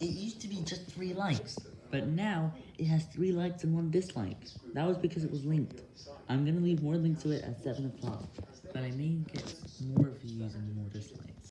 it used to be just 3 likes, but now it has 3 likes and 1 dislike. That was because it was linked. I'm gonna leave more links to it at 7 o'clock, but I may get more views and more dislikes.